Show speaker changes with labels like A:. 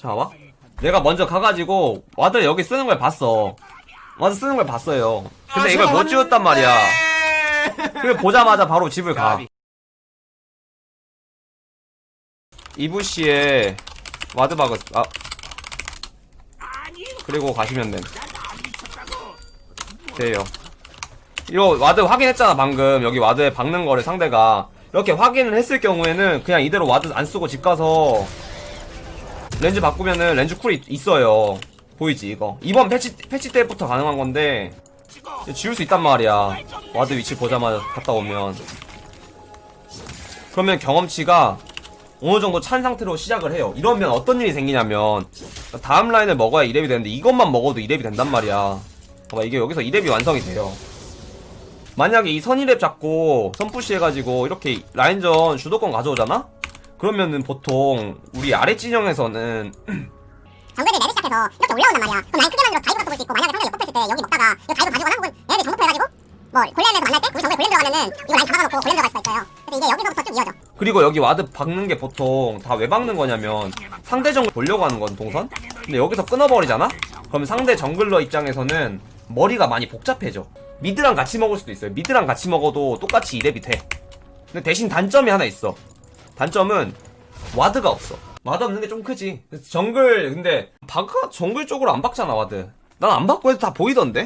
A: 자 와. 내가 먼저 가가지고 ward 여기 쓰는 걸 봤어. ward 쓰는 걸 봤어요. 근데
B: 아,
A: 이걸 못 지웠단 말이야. 그리고 보자마자 바로 집을 가. 이 bush에 ward 박을 아 그리고 가시면 됨. 돼요. 이거 ward 확인했잖아 방금 여기 ward에 박는 거를 상대가 이렇게 확인을 했을 경우에는 그냥 이대로 ward 안 쓰고 집 가서 렌즈 바꾸면은 렌즈 cool이 있어요. 보이지 이거 이번 패치 패치 때부터 가능한 건데 지울 수 있단 말이야. ward 위치 보자마자 갔다 오면. 그러면 경험치가 어느 정도 찬 상태로 시작을 해요. 이러면 어떤 일이 생기냐면, 다음 라인을 먹어야 2렙이 되는데, 이것만 먹어도 2렙이 된단 말이야. 봐봐, 이게 여기서 2렙이 완성이 돼요. 만약에 이 선2렙 잡고, 선push 해가지고, 이렇게 라인전 주도권 가져오잖아? 그러면은 보통, 우리 아래 진영에서는,
C: 정글이 레벨 시작해서 이렇게 올라온단 말이야. 그럼 라인 크게 만들어서 dive 갖고 볼수 있고 만약에 상대 역법 했을 때 여기 먹다가 이거 dive 가지거나 혹은 얘네들 정복 해가지고 뭐 golem에서 만날 때 우리 정글 골렘 들어가면은 이거 라인 잡아놓고 골렘 들어갈 수가 있어요. 그래서 이게 여기서부터 쭉 이어져.
A: 그리고 여기 ward 박는 게 보통 다 왜 박는 거냐면 상대 정글 보려고 하는 건 동선? 근데 여기서 끊어버리잖아? 그럼 상대 jungler 입장에서는 머리가 많이 복잡해져. mid랑 같이 먹을 수도 있어요. mid랑 같이 먹어도 똑같이 2렙이 돼. 근데 대신 단점이 하나 있어. 단점은 ward가 없어. ward 없는 게 좀 크지. 정글 근데 박아 정글 쪽으로 안 박잖아 ward. 난안 박고 해도 다 보이던데?